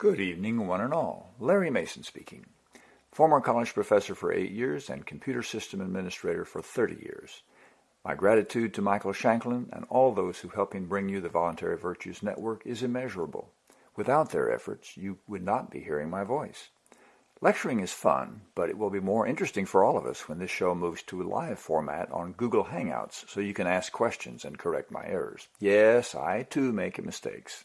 Good evening, one and all. Larry Mason speaking. Former college professor for eight years and computer system administrator for 30 years. My gratitude to Michael Shanklin and all those who help him bring you the Voluntary Virtues Network is immeasurable. Without their efforts, you would not be hearing my voice. Lecturing is fun, but it will be more interesting for all of us when this show moves to a live format on Google Hangouts so you can ask questions and correct my errors. Yes, I too make mistakes.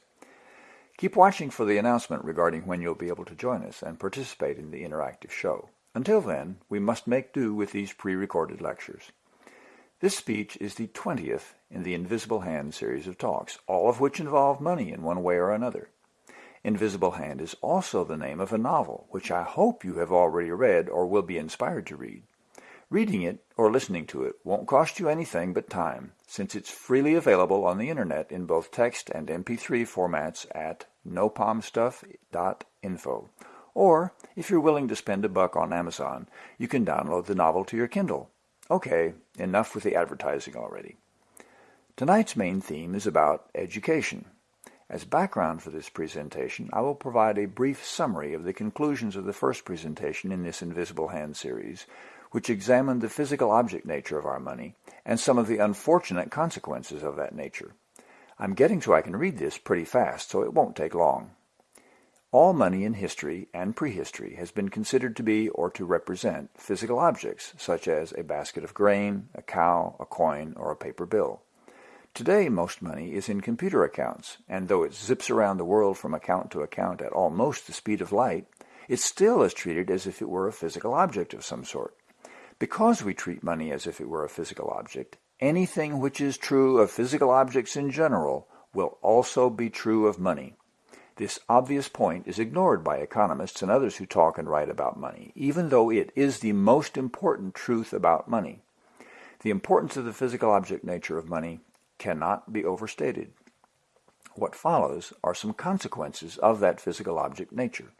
Keep watching for the announcement regarding when you'll be able to join us and participate in the interactive show. Until then, we must make do with these pre-recorded lectures. This speech is the 20th in the Invisible Hand series of talks, all of which involve money in one way or another. Invisible Hand is also the name of a novel, which I hope you have already read or will be inspired to read. Reading it or listening to it won't cost you anything but time, since it's freely available on the internet in both text and MP3 formats at nopalmstuff.info. Or, if you're willing to spend a buck on Amazon, you can download the novel to your Kindle. Okay, enough with the advertising already. Tonight's main theme is about education. As background for this presentation, I will provide a brief summary of the conclusions of the first presentation in this Invisible Hand series, which examined the physical object nature of our money and some of the unfortunate consequences of that nature. I'm getting so I can read this pretty fast, so it won't take long. All money in history and prehistory has been considered to be or to represent physical objects, such as a basket of grain, a cow, a coin, or a paper bill. Today, most money is in computer accounts, and though it zips around the world from account to account at almost the speed of light, it still is treated as if it were a physical object of some sort. Because we treat money as if it were a physical object, anything which is true of physical objects in general will also be true of money. This obvious point is ignored by economists and others who talk and write about money, even though it is the most important truth about money. The importance of the physical object nature of money cannot be overstated. What follows are some consequences of that physical object nature.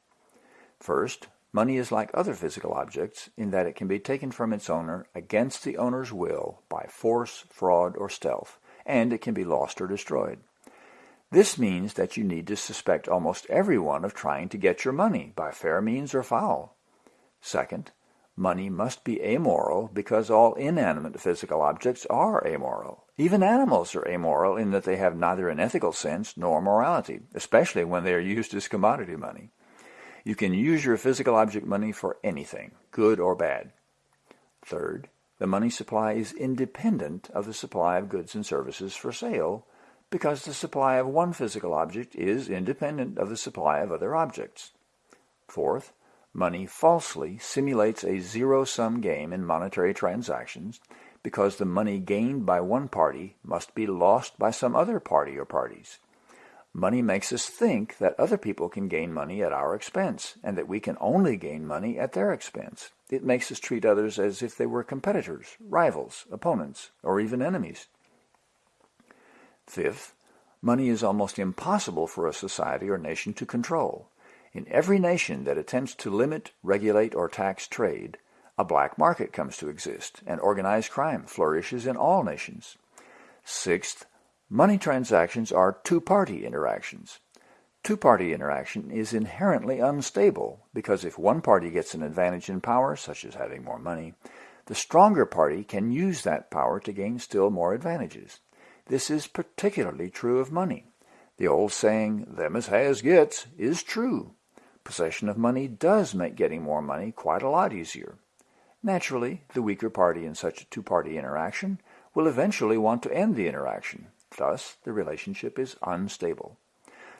First, Money is like other physical objects in that it can be taken from its owner against the owner's will by force, fraud, or stealth, and it can be lost or destroyed. This means that you need to suspect almost everyone of trying to get your money by fair means or foul. Second, money must be amoral because all inanimate physical objects are amoral. Even animals are amoral in that they have neither an ethical sense nor morality, especially when they are used as commodity money. You can use your physical object money for anything, good or bad. Third, the money supply is independent of the supply of goods and services for sale because the supply of one physical object is independent of the supply of other objects. Fourth, money falsely simulates a zero-sum game in monetary transactions because the money gained by one party must be lost by some other party or parties. Money makes us think that other people can gain money at our expense and that we can only gain money at their expense. It makes us treat others as if they were competitors, rivals, opponents, or even enemies. Fifth, money is almost impossible for a society or nation to control. In every nation that attempts to limit, regulate, or tax trade, a black market comes to exist, and organized crime flourishes in all nations. Sixth, Money transactions are two-party interactions. Two-party interaction is inherently unstable because if one party gets an advantage in power, such as having more money, the stronger party can use that power to gain still more advantages. This is particularly true of money. The old saying, them as has gets, is true. Possession of money does make getting more money quite a lot easier. Naturally, the weaker party in such a two-party interaction will eventually want to end the interaction. Thus, the relationship is unstable.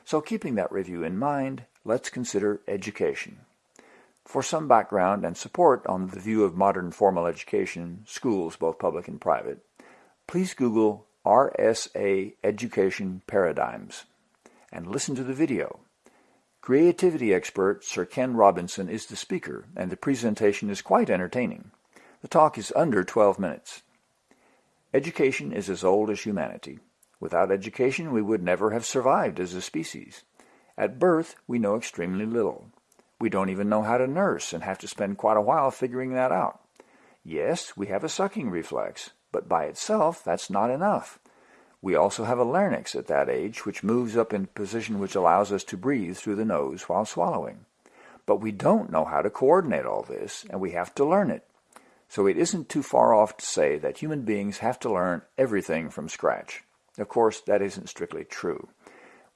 So keeping that review in mind, let's consider education. For some background and support on the view of modern formal education, schools, both public and private, please Google RSA Education Paradigms and listen to the video. Creativity expert Sir Ken Robinson is the speaker, and the presentation is quite entertaining. The talk is under 12 minutes. Education is as old as humanity. Without education, we would never have survived as a species. At birth, we know extremely little. We don't even know how to nurse and have to spend quite a while figuring that out. Yes, we have a sucking reflex, but by itself, that's not enough. We also have a larynx at that age, which moves up in a position which allows us to breathe through the nose while swallowing. But we don't know how to coordinate all this, and we have to learn it. So it isn't too far off to say that human beings have to learn everything from scratch. Of course, that isn't strictly true.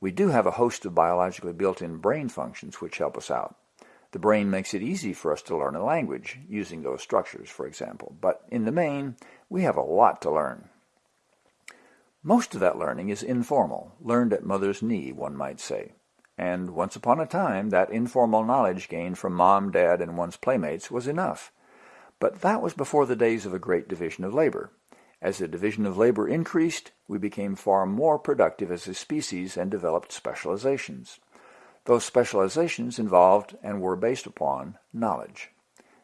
We do have a host of biologically built-in brain functions which help us out. The brain makes it easy for us to learn a language, using those structures, for example. But in the main, we have a lot to learn. Most of that learning is informal, learned at mother's knee, one might say. And once upon a time, that informal knowledge gained from mom, dad, and one's playmates was enough. But that was before the days of a great division of labor. As the division of labor increased, we became far more productive as a species and developed specializations. Those specializations involved and were based upon knowledge.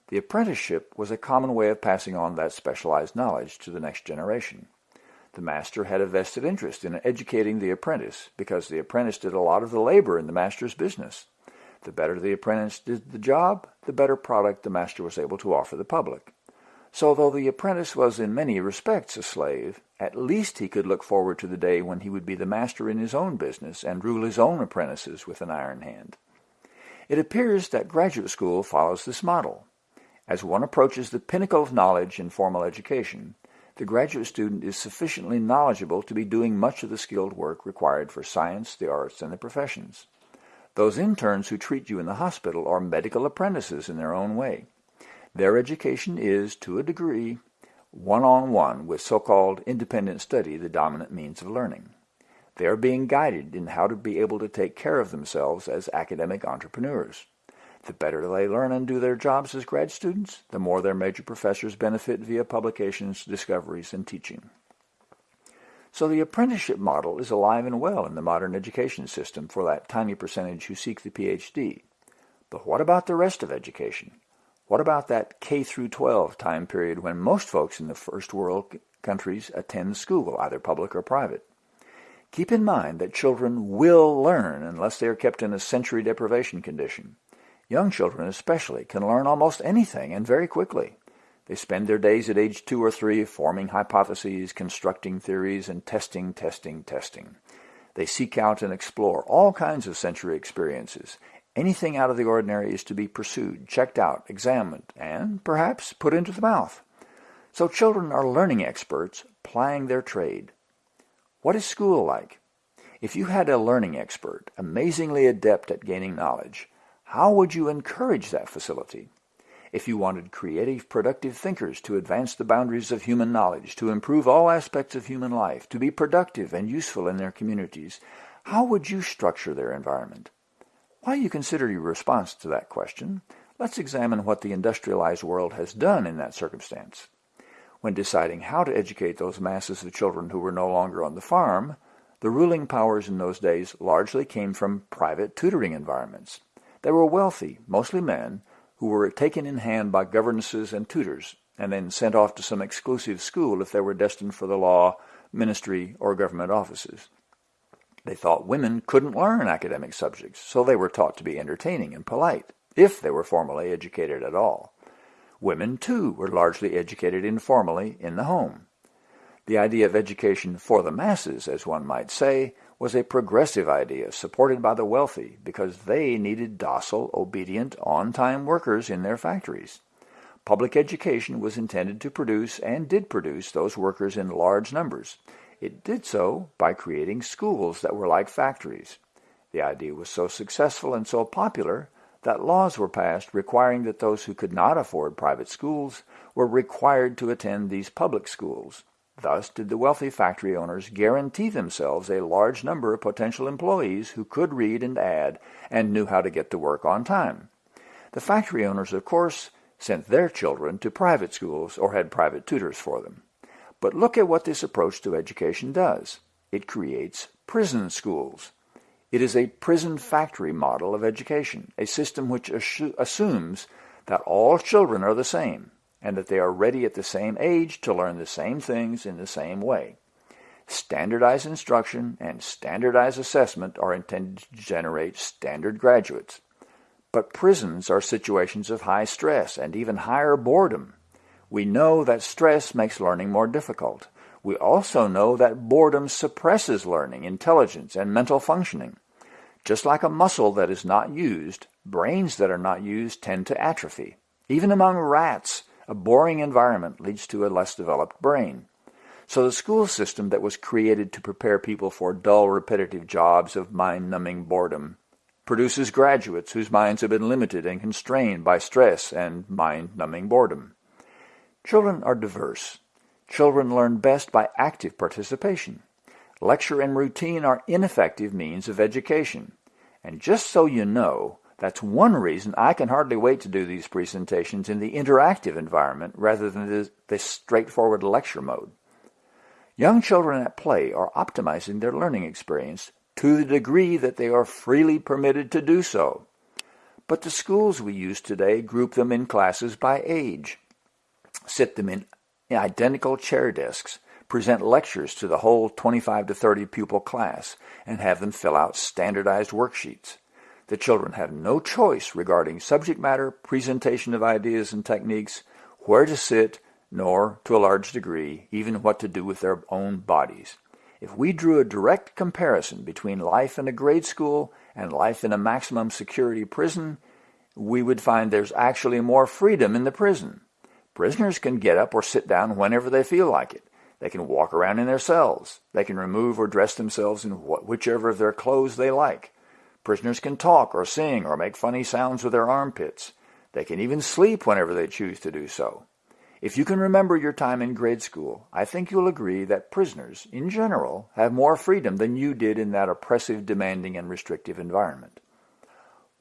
The apprenticeship was a common way of passing on that specialized knowledge to the next generation. The master had a vested interest in educating the apprentice because the apprentice did a lot of the labor in the master's business. The better the apprentice did the job, the better product the master was able to offer the public. So though the apprentice was in many respects a slave, at least he could look forward to the day when he would be the master in his own business and rule his own apprentices with an iron hand. It appears that graduate school follows this model. As one approaches the pinnacle of knowledge in formal education, the graduate student is sufficiently knowledgeable to be doing much of the skilled work required for science, the arts, and the professions. Those interns who treat you in the hospital are medical apprentices in their own way. Their education is, to a degree, one-on-one -on -one with so-called independent study the dominant means of learning. They are being guided in how to be able to take care of themselves as academic entrepreneurs. The better they learn and do their jobs as grad students, the more their major professors benefit via publications, discoveries, and teaching. So the apprenticeship model is alive and well in the modern education system for that tiny percentage who seek the PhD. But what about the rest of education? What about that K through 12 time period when most folks in the first world countries attend school, either public or private? Keep in mind that children will learn unless they are kept in a sensory deprivation condition. Young children especially can learn almost anything and very quickly. They spend their days at age two or three forming hypotheses, constructing theories, and testing, testing, testing. They seek out and explore all kinds of sensory experiences. Anything out of the ordinary is to be pursued, checked out, examined, and perhaps put into the mouth. So children are learning experts, plying their trade. What is school like? If you had a learning expert, amazingly adept at gaining knowledge, how would you encourage that facility? If you wanted creative, productive thinkers to advance the boundaries of human knowledge, to improve all aspects of human life, to be productive and useful in their communities, how would you structure their environment? While you consider your response to that question, let's examine what the industrialized world has done in that circumstance. When deciding how to educate those masses of children who were no longer on the farm, the ruling powers in those days largely came from private tutoring environments. They were wealthy, mostly men, who were taken in hand by governesses and tutors, and then sent off to some exclusive school if they were destined for the law, ministry, or government offices. They thought women couldn't learn academic subjects, so they were taught to be entertaining and polite, if they were formally educated at all. Women, too, were largely educated informally in the home. The idea of education for the masses, as one might say, was a progressive idea supported by the wealthy because they needed docile, obedient, on-time workers in their factories. Public education was intended to produce and did produce those workers in large numbers. It did so by creating schools that were like factories. The idea was so successful and so popular that laws were passed requiring that those who could not afford private schools were required to attend these public schools. Thus did the wealthy factory owners guarantee themselves a large number of potential employees who could read and add and knew how to get to work on time. The factory owners, of course, sent their children to private schools or had private tutors for them. But look at what this approach to education does. It creates prison schools. It is a prison factory model of education, a system which assumes that all children are the same, and that they are ready at the same age to learn the same things in the same way. Standardized instruction and standardized assessment are intended to generate standard graduates. But prisons are situations of high stress and even higher boredom. We know that stress makes learning more difficult. We also know that boredom suppresses learning, intelligence, and mental functioning. Just like a muscle that is not used, brains that are not used tend to atrophy. Even among rats, a boring environment leads to a less developed brain. So the school system that was created to prepare people for dull, repetitive jobs of mind-numbing boredom produces graduates whose minds have been limited and constrained by stress and mind-numbing boredom. Children are diverse. Children learn best by active participation. Lecture and routine are ineffective means of education. And just so you know, that's one reason I can hardly wait to do these presentations in the interactive environment rather than the, this straightforward lecture mode. Young children at play are optimizing their learning experience to the degree that they are freely permitted to do so. But the schools we use today group them in classes by age, sit them in identical chair desks, present lectures to the whole 25 to 30 pupil class, and have them fill out standardized worksheets. The children have no choice regarding subject matter, presentation of ideas and techniques, where to sit, nor, to a large degree, even what to do with their own bodies. If we drew a direct comparison between life in a grade school and life in a maximum security prison, we would find there's actually more freedom in the prison. Prisoners can get up or sit down whenever they feel like it. They can walk around in their cells. They can remove or dress themselves in whichever of their clothes they like. Prisoners can talk or sing or make funny sounds with their armpits. They can even sleep whenever they choose to do so. If you can remember your time in grade school, I think you'll agree that prisoners, in general, have more freedom than you did in that oppressive, demanding, and restrictive environment.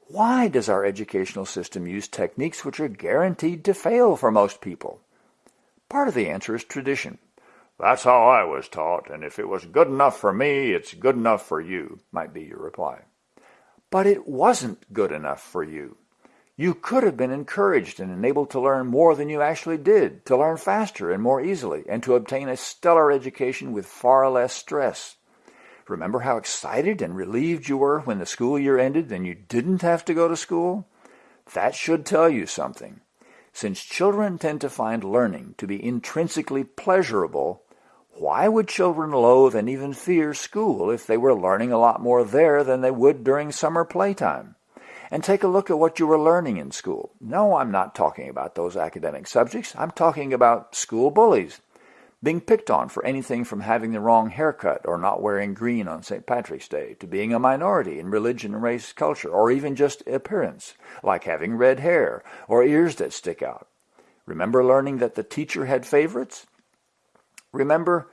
Why does our educational system use techniques which are guaranteed to fail for most people? Part of the answer is tradition. That's how I was taught, and if it was good enough for me, it's good enough for you, might be your reply. But it wasn't good enough for you. You could have been encouraged and enabled to learn more than you actually did, to learn faster and more easily, and to obtain a stellar education with far less stress. Remember how excited and relieved you were when the school year ended and you didn't have to go to school? That should tell you something. Since children tend to find learning to be intrinsically pleasurable, why would children loathe and even fear school if they were learning a lot more there than they would during summer playtime? And take a look at what you were learning in school. No, I'm not talking about those academic subjects. I'm talking about school bullies, being picked on for anything from having the wrong haircut or not wearing green on St. Patrick's Day to being a minority in religion and race culture or even just appearance, like having red hair or ears that stick out. Remember learning that the teacher had favorites? Remember,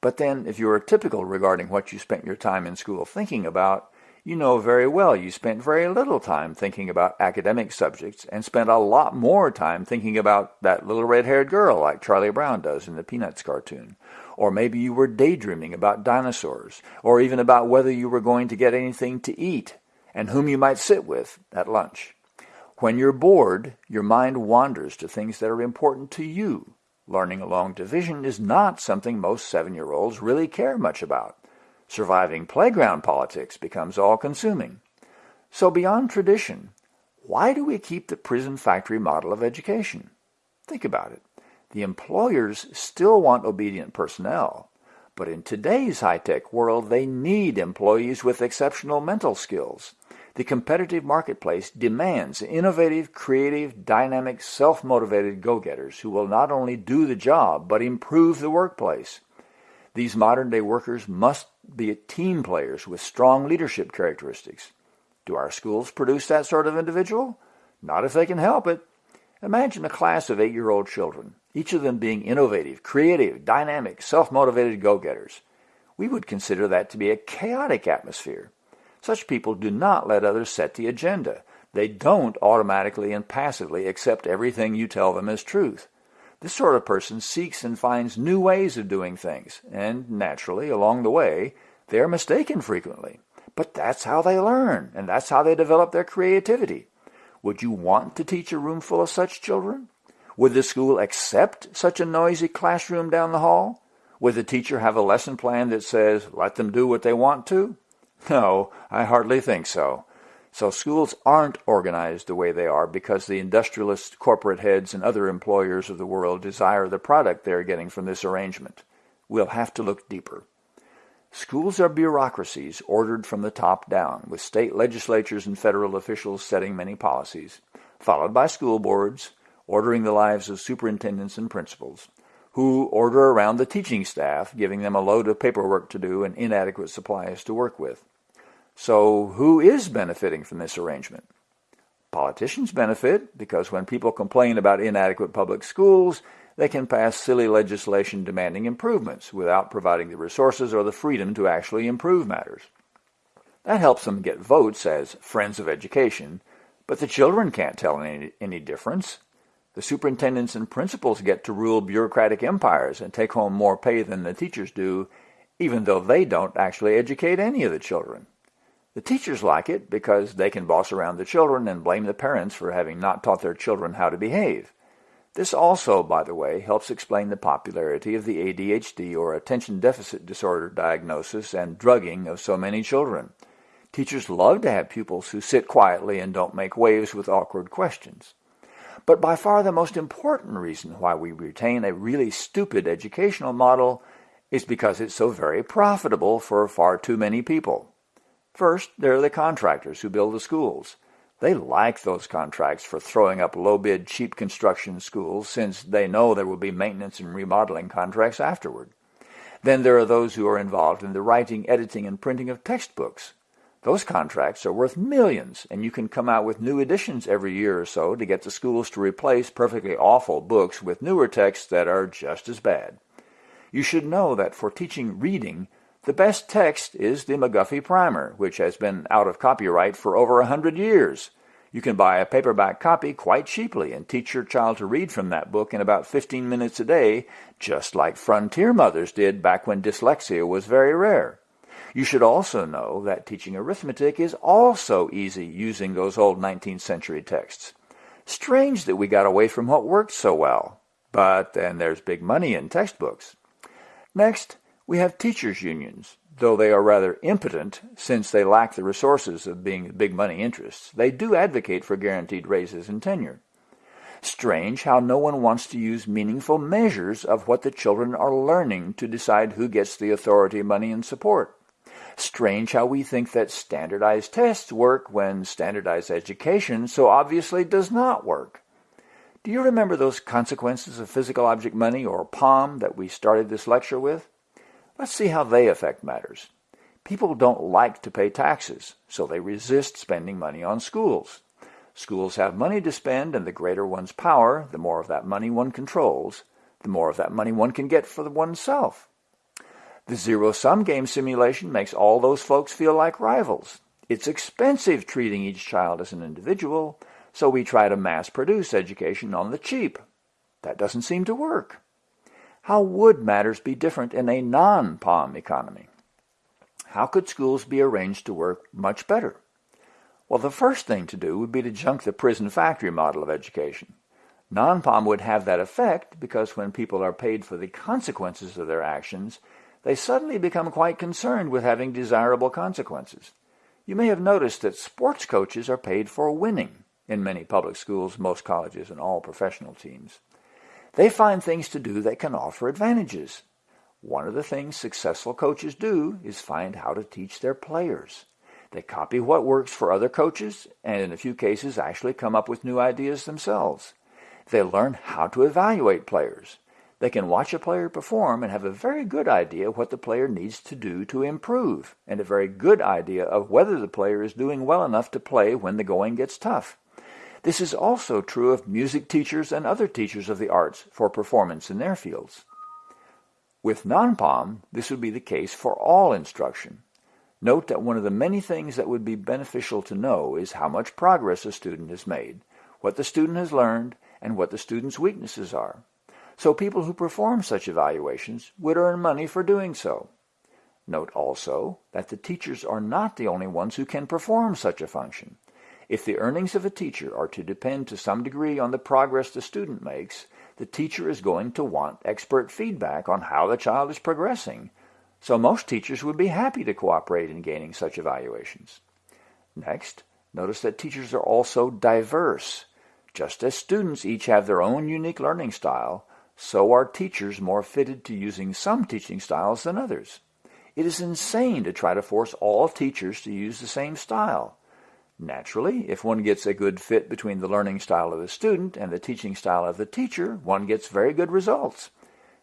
but then if you are typical regarding what you spent your time in school thinking about, you know very well you spent very little time thinking about academic subjects and spent a lot more time thinking about that little red-haired girl like Charlie Brown does in the Peanuts cartoon. Or maybe you were daydreaming about dinosaurs, or even about whether you were going to get anything to eat and whom you might sit with at lunch. When you're bored, your mind wanders to things that are important to you, Learning along division is not something most seven-year-olds really care much about. Surviving playground politics becomes all-consuming. So beyond tradition, why do we keep the prison factory model of education? Think about it. The employers still want obedient personnel, but in today's high-tech world, they need employees with exceptional mental skills. The competitive marketplace demands innovative, creative, dynamic, self-motivated go-getters who will not only do the job, but improve the workplace. These modern-day workers must be team players with strong leadership characteristics. Do our schools produce that sort of individual? Not if they can help it. Imagine a class of eight-year-old children, each of them being innovative, creative, dynamic, self-motivated go-getters. We would consider that to be a chaotic atmosphere. Such people do not let others set the agenda. They don't automatically and passively accept everything you tell them as truth. This sort of person seeks and finds new ways of doing things, and naturally, along the way, they are mistaken frequently. But that's how they learn, and that's how they develop their creativity. Would you want to teach a room full of such children? Would the school accept such a noisy classroom down the hall? Would the teacher have a lesson plan that says, let them do what they want to? No, I hardly think so. So schools aren't organized the way they are because the industrialist corporate heads and other employers of the world desire the product they're getting from this arrangement. we'll have to look deeper. Schools are bureaucracies ordered from the top down, with state legislatures and federal officials setting many policies, followed by school boards, ordering the lives of superintendents and principals, who order around the teaching staff, giving them a load of paperwork to do and inadequate supplies to work with. So who is benefiting from this arrangement? Politicians benefit because when people complain about inadequate public schools, they can pass silly legislation demanding improvements without providing the resources or the freedom to actually improve matters. That helps them get votes as friends of education, but the children can't tell any, any difference. The superintendents and principals get to rule bureaucratic empires and take home more pay than the teachers do, even though they don't actually educate any of the children. The teachers like it because they can boss around the children and blame the parents for having not taught their children how to behave. This also, by the way, helps explain the popularity of the ADHD or attention deficit disorder diagnosis and drugging of so many children. Teachers love to have pupils who sit quietly and don't make waves with awkward questions. But by far the most important reason why we retain a really stupid educational model is because it's so very profitable for far too many people. First, there are the contractors who build the schools. They like those contracts for throwing up low-bid, cheap construction schools since they know there will be maintenance and remodeling contracts afterward. Then there are those who are involved in the writing, editing, and printing of textbooks. Those contracts are worth millions, and you can come out with new editions every year or so to get the schools to replace perfectly awful books with newer texts that are just as bad. You should know that for teaching reading, the best text is the McGuffey Primer, which has been out of copyright for over a hundred years. You can buy a paperback copy quite cheaply and teach your child to read from that book in about 15 minutes a day, just like frontier mothers did back when dyslexia was very rare. You should also know that teaching arithmetic is also easy using those old 19th century texts. Strange that we got away from what worked so well. But then there's big money in textbooks. Next, we have teachers' unions. Though they are rather impotent, since they lack the resources of being big money interests, they do advocate for guaranteed raises and tenure. Strange how no one wants to use meaningful measures of what the children are learning to decide who gets the authority, money, and support. Strange how we think that standardized tests work when standardized education so obviously does not work. Do you remember those consequences of physical object money, or POM, that we started this lecture with? Let's see how they affect matters. People don't like to pay taxes, so they resist spending money on schools. Schools have money to spend, and the greater one's power, the more of that money one controls, the more of that money one can get for oneself. The zero-sum game simulation makes all those folks feel like rivals. It's expensive treating each child as an individual, so we try to mass-produce education on the cheap. That doesn't seem to work. How would matters be different in a non-POM economy? How could schools be arranged to work much better? Well, the first thing to do would be to junk the prison factory model of education. Non-POM would have that effect because when people are paid for the consequences of their actions, they suddenly become quite concerned with having desirable consequences. You may have noticed that sports coaches are paid for winning in many public schools, most colleges, and all professional teams. They find things to do that can offer advantages. One of the things successful coaches do is find how to teach their players. They copy what works for other coaches and in a few cases actually come up with new ideas themselves. They learn how to evaluate players. They can watch a player perform and have a very good idea what the player needs to do to improve and a very good idea of whether the player is doing well enough to play when the going gets tough. This is also true of music teachers and other teachers of the arts for performance in their fields. With non-POM, this would be the case for all instruction. Note that one of the many things that would be beneficial to know is how much progress a student has made, what the student has learned, and what the student's weaknesses are. So people who perform such evaluations would earn money for doing so. Note also that the teachers are not the only ones who can perform such a function. If the earnings of a teacher are to depend to some degree on the progress the student makes, the teacher is going to want expert feedback on how the child is progressing, so most teachers would be happy to cooperate in gaining such evaluations. Next, notice that teachers are also diverse. Just as students each have their own unique learning style, so are teachers more fitted to using some teaching styles than others. It is insane to try to force all teachers to use the same style. Naturally, if one gets a good fit between the learning style of the student and the teaching style of the teacher, one gets very good results.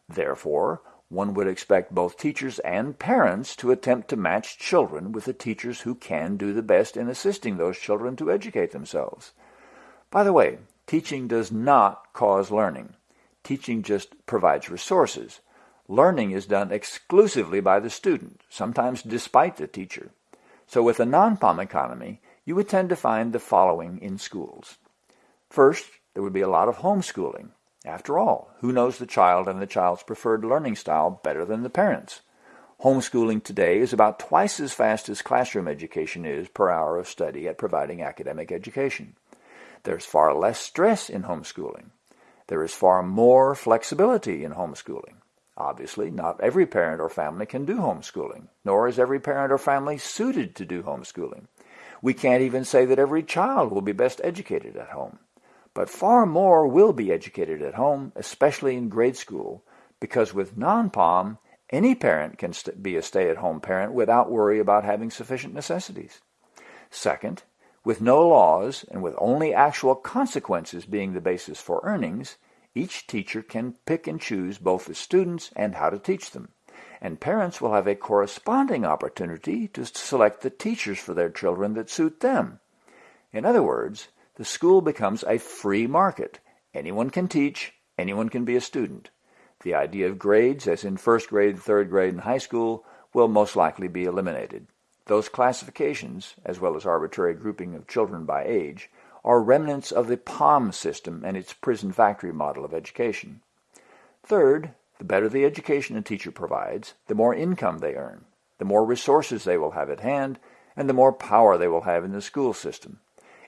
Therefore, one would expect both teachers and parents to attempt to match children with the teachers who can do the best in assisting those children to educate themselves. By the way, teaching does not cause learning. Teaching just provides resources. Learning is done exclusively by the student, sometimes despite the teacher. So with a non-POM economy, you would tend to find the following in schools. First, there would be a lot of homeschooling. After all, who knows the child and the child's preferred learning style better than the parents? Homeschooling today is about twice as fast as classroom education is per hour of study at providing academic education. There's far less stress in homeschooling. There is far more flexibility in homeschooling. Obviously, not every parent or family can do homeschooling, nor is every parent or family suited to do homeschooling. We can't even say that every child will be best educated at home. But far more will be educated at home, especially in grade school, because with non-POM, any parent can be a stay-at-home parent without worry about having sufficient necessities. Second, with no laws and with only actual consequences being the basis for earnings, each teacher can pick and choose both the students and how to teach them and parents will have a corresponding opportunity to select the teachers for their children that suit them. In other words, the school becomes a free market. Anyone can teach, anyone can be a student. The idea of grades, as in first grade, third grade, and high school, will most likely be eliminated. Those classifications, as well as arbitrary grouping of children by age, are remnants of the POM system and its prison factory model of education. Third, the better the education a teacher provides, the more income they earn, the more resources they will have at hand, and the more power they will have in the school system.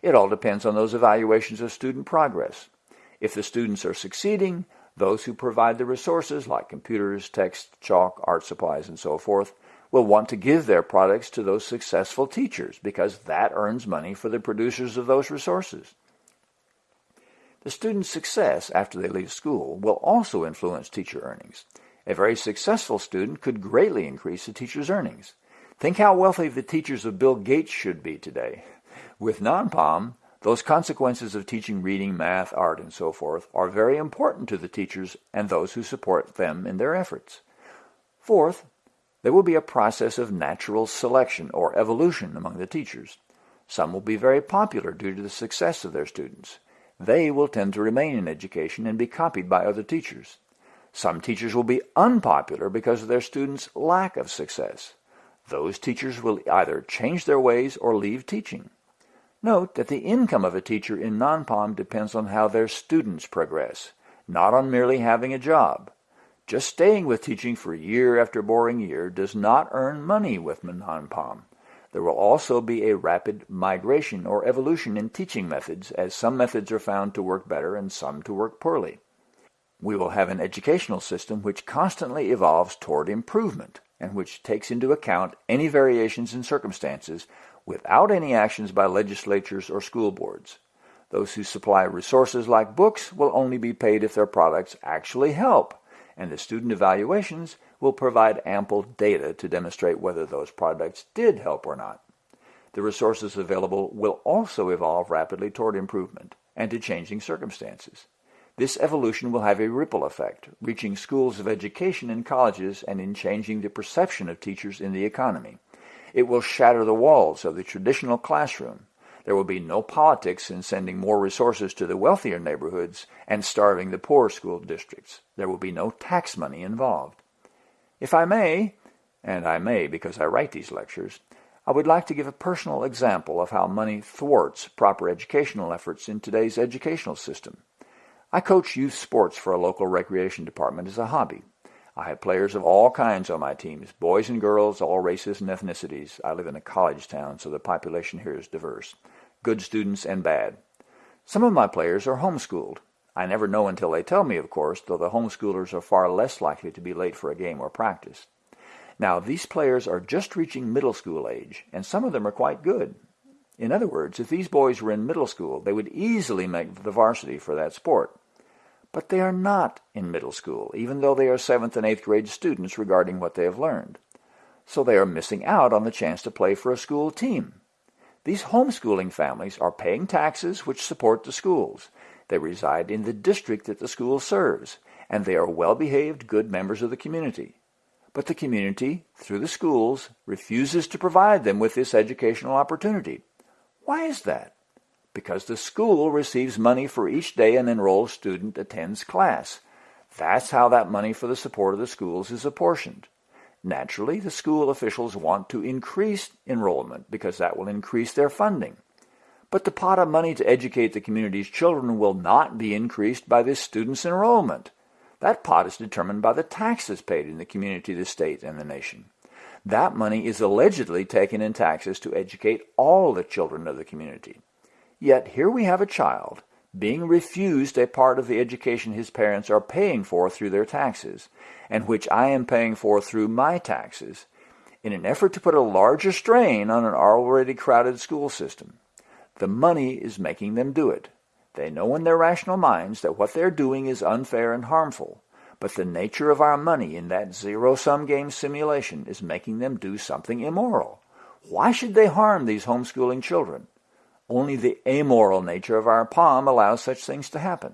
It all depends on those evaluations of student progress. If the students are succeeding, those who provide the resources like computers, text, chalk, art supplies, and so forth will want to give their products to those successful teachers because that earns money for the producers of those resources. The student's success after they leave school will also influence teacher earnings. A very successful student could greatly increase the teacher's earnings. Think how wealthy the teachers of Bill Gates should be today. With non-POM, those consequences of teaching reading, math, art, and so forth are very important to the teachers and those who support them in their efforts. Fourth, there will be a process of natural selection or evolution among the teachers. Some will be very popular due to the success of their students they will tend to remain in education and be copied by other teachers. Some teachers will be unpopular because of their students' lack of success. Those teachers will either change their ways or leave teaching. Note that the income of a teacher in non-POM depends on how their students progress, not on merely having a job. Just staying with teaching for year after boring year does not earn money with non-POM. There will also be a rapid migration or evolution in teaching methods as some methods are found to work better and some to work poorly. We will have an educational system which constantly evolves toward improvement and which takes into account any variations in circumstances without any actions by legislatures or school boards. Those who supply resources like books will only be paid if their products actually help, and the student evaluations will provide ample data to demonstrate whether those products did help or not. The resources available will also evolve rapidly toward improvement and to changing circumstances. This evolution will have a ripple effect, reaching schools of education and colleges and in changing the perception of teachers in the economy. It will shatter the walls of the traditional classroom. There will be no politics in sending more resources to the wealthier neighborhoods and starving the poor school districts. There will be no tax money involved. If I may, and I may because I write these lectures, I would like to give a personal example of how money thwarts proper educational efforts in today's educational system. I coach youth sports for a local recreation department as a hobby. I have players of all kinds on my teams, boys and girls, all races and ethnicities. I live in a college town, so the population here is diverse. Good students and bad. Some of my players are homeschooled. I never know until they tell me, of course, though the homeschoolers are far less likely to be late for a game or practice. Now, these players are just reaching middle school age, and some of them are quite good. In other words, if these boys were in middle school, they would easily make the varsity for that sport. but they are not in middle school, even though they are 7th and 8th grade students regarding what they have learned. So they are missing out on the chance to play for a school team. These homeschooling families are paying taxes which support the schools. They reside in the district that the school serves, and they are well-behaved, good members of the community. But the community, through the schools, refuses to provide them with this educational opportunity. Why is that? because the school receives money for each day an enrolled student attends class. That's how that money for the support of the schools is apportioned. Naturally, the school officials want to increase enrollment because that will increase their funding. But the pot of money to educate the community's children will not be increased by this student's enrollment. That pot is determined by the taxes paid in the community, the state, and the nation. That money is allegedly taken in taxes to educate all the children of the community. Yet here we have a child being refused a part of the education his parents are paying for through their taxes, and which I am paying for through my taxes, in an effort to put a larger strain on an already crowded school system. The money is making them do it. They know in their rational minds that what they're doing is unfair and harmful, but the nature of our money in that zero-sum game simulation is making them do something immoral. Why should they harm these homeschooling children? Only the amoral nature of our POM allows such things to happen.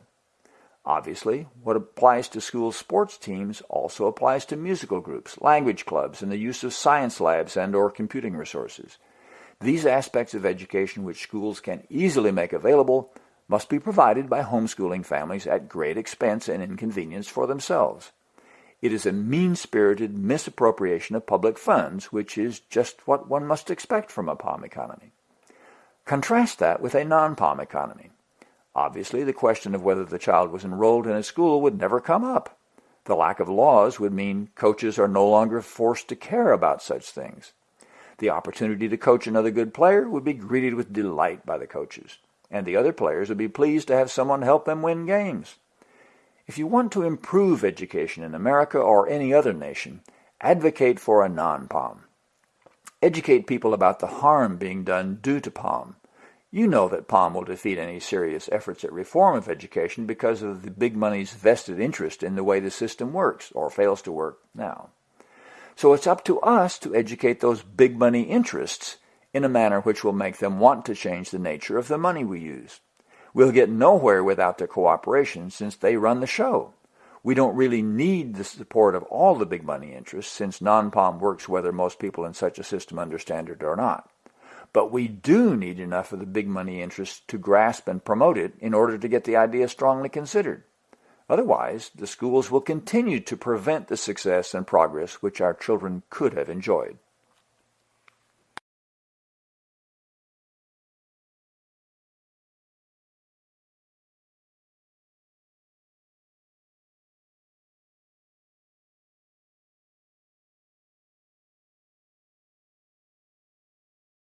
Obviously, what applies to school sports teams also applies to musical groups, language clubs, and the use of science labs and or computing resources. These aspects of education which schools can easily make available must be provided by homeschooling families at great expense and inconvenience for themselves. It is a mean-spirited misappropriation of public funds, which is just what one must expect from a POM economy. Contrast that with a non-POM economy. Obviously, the question of whether the child was enrolled in a school would never come up. The lack of laws would mean coaches are no longer forced to care about such things. The opportunity to coach another good player would be greeted with delight by the coaches, and the other players would be pleased to have someone help them win games. If you want to improve education in America or any other nation, advocate for a non-POM. Educate people about the harm being done due to POM. You know that POM will defeat any serious efforts at reform of education because of the big money's vested interest in the way the system works, or fails to work now. So it's up to us to educate those big money interests in a manner which will make them want to change the nature of the money we use. We'll get nowhere without their cooperation since they run the show. We don't really need the support of all the big money interests since non-POM works whether most people in such a system understand it or not. But we do need enough of the big money interests to grasp and promote it in order to get the idea strongly considered. Otherwise, the schools will continue to prevent the success and progress which our children could have enjoyed.